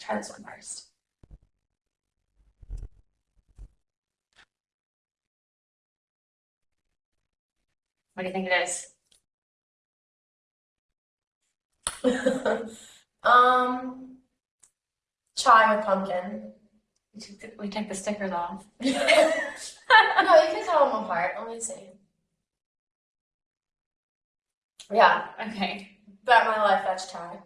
try this one first. What do you think it is? um, chai with pumpkin. We took the, we took the stickers off. no, you can tell them apart. Let me see. Yeah, Okay. bet my life that's chai.